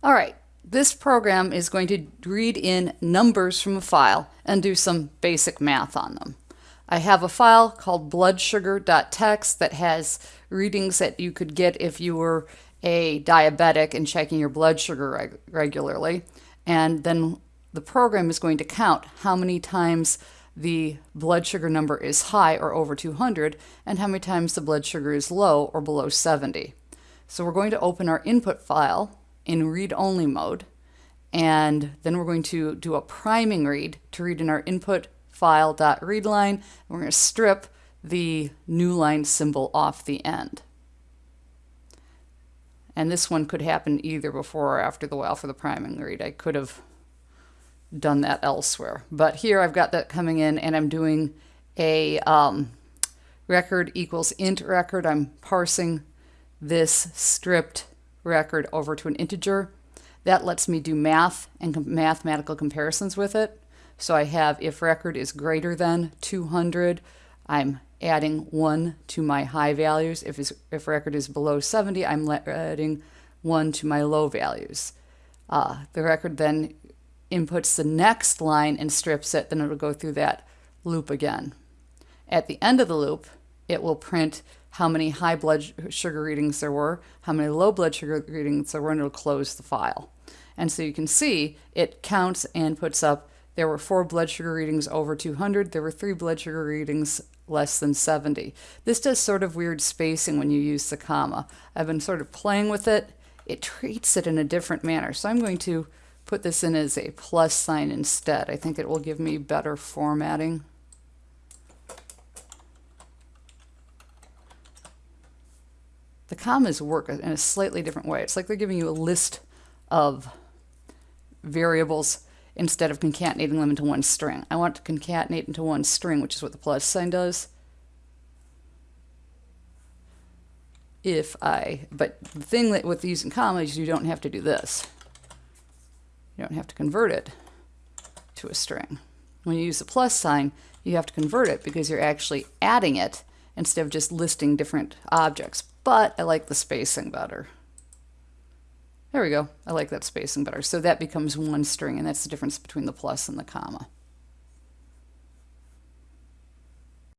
All right, this program is going to read in numbers from a file and do some basic math on them. I have a file called bloodsugar.txt that has readings that you could get if you were a diabetic and checking your blood sugar reg regularly. And then the program is going to count how many times the blood sugar number is high or over 200 and how many times the blood sugar is low or below 70. So we're going to open our input file in read-only mode and then we're going to do a priming read to read in our input file.readline. And We're going to strip the new line symbol off the end. And this one could happen either before or after the while for the priming read. I could have done that elsewhere. But here I've got that coming in and I'm doing a um, record equals int record. I'm parsing this stripped record over to an integer. That lets me do math and mathematical comparisons with it. So I have if record is greater than 200, I'm adding 1 to my high values. If, if record is below 70, I'm adding 1 to my low values. Uh, the record then inputs the next line and strips it, then it'll go through that loop again. At the end of the loop, it will print how many high blood sugar readings there were, how many low blood sugar readings there were, and it'll close the file. And so you can see it counts and puts up there were four blood sugar readings over 200. There were three blood sugar readings less than 70. This does sort of weird spacing when you use the comma. I've been sort of playing with it. It treats it in a different manner. So I'm going to put this in as a plus sign instead. I think it will give me better formatting. Commas work in a slightly different way. It's like they're giving you a list of variables instead of concatenating them into one string. I want to concatenate into one string, which is what the plus sign does. If I, but the thing that with using commas, you don't have to do this. You don't have to convert it to a string. When you use the plus sign, you have to convert it because you're actually adding it instead of just listing different objects. But I like the spacing better. There we go. I like that spacing better. So that becomes one string, and that's the difference between the plus and the comma.